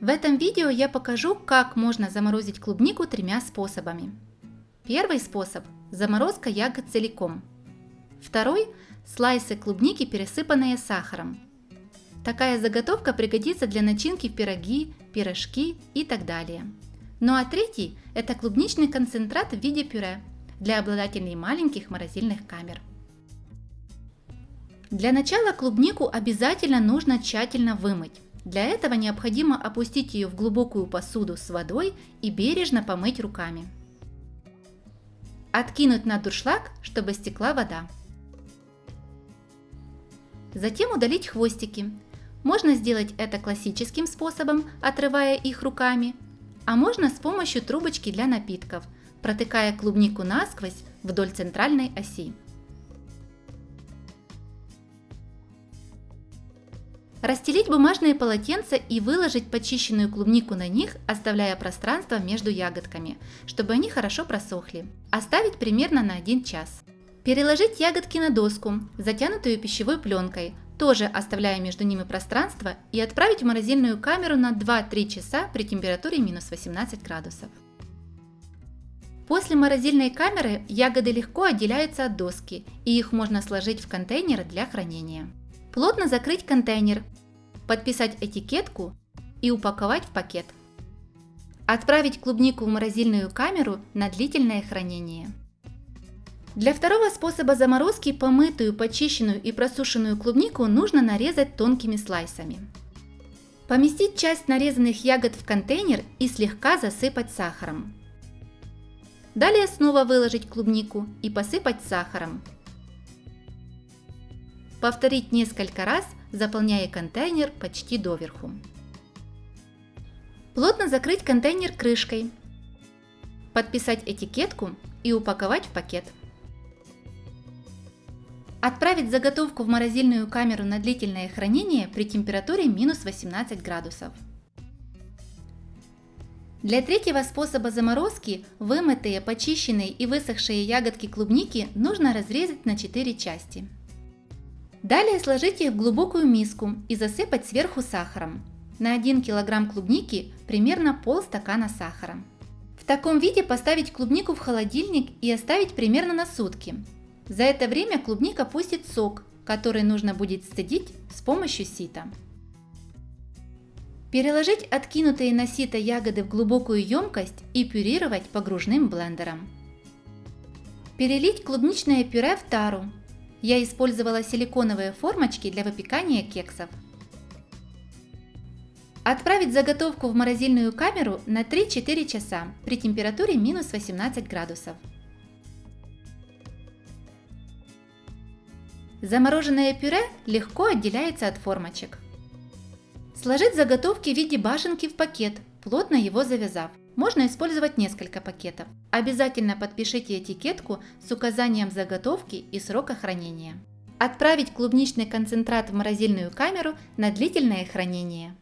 В этом видео я покажу, как можно заморозить клубнику тремя способами. Первый способ – заморозка ягод целиком. Второй – слайсы клубники, пересыпанные сахаром. Такая заготовка пригодится для начинки в пироги, пирожки и так далее. Ну а третий – это клубничный концентрат в виде пюре для обладателей маленьких морозильных камер. Для начала клубнику обязательно нужно тщательно вымыть. Для этого необходимо опустить ее в глубокую посуду с водой и бережно помыть руками. Откинуть на дуршлаг, чтобы стекла вода. Затем удалить хвостики. Можно сделать это классическим способом, отрывая их руками, а можно с помощью трубочки для напитков, протыкая клубнику насквозь вдоль центральной оси. Расстелить бумажные полотенца и выложить почищенную клубнику на них, оставляя пространство между ягодками, чтобы они хорошо просохли. Оставить примерно на 1 час. Переложить ягодки на доску, затянутую пищевой пленкой, тоже оставляя между ними пространство, и отправить в морозильную камеру на 2-3 часа при температуре минус 18 градусов. После морозильной камеры ягоды легко отделяются от доски, и их можно сложить в контейнер для хранения. Плотно закрыть контейнер, подписать этикетку и упаковать в пакет. Отправить клубнику в морозильную камеру на длительное хранение. Для второго способа заморозки помытую, почищенную и просушенную клубнику нужно нарезать тонкими слайсами. Поместить часть нарезанных ягод в контейнер и слегка засыпать сахаром. Далее снова выложить клубнику и посыпать сахаром. Повторить несколько раз, заполняя контейнер почти доверху. Плотно закрыть контейнер крышкой. Подписать этикетку и упаковать в пакет. Отправить заготовку в морозильную камеру на длительное хранение при температуре минус 18 градусов. Для третьего способа заморозки вымытые, почищенные и высохшие ягодки клубники нужно разрезать на 4 части. Далее сложите их в глубокую миску и засыпать сверху сахаром. На 1 кг клубники примерно полстакана сахара. В таком виде поставить клубнику в холодильник и оставить примерно на сутки. За это время клубника пустит сок, который нужно будет сцедить с помощью сита. Переложить откинутые на сито ягоды в глубокую емкость и пюрировать погружным блендером. Перелить клубничное пюре в тару я использовала силиконовые формочки для выпекания кексов. Отправить заготовку в морозильную камеру на 3-4 часа при температуре минус 18 градусов. Замороженное пюре легко отделяется от формочек. Сложить заготовки в виде башенки в пакет, плотно его завязав. Можно использовать несколько пакетов. Обязательно подпишите этикетку с указанием заготовки и срока хранения. Отправить клубничный концентрат в морозильную камеру на длительное хранение.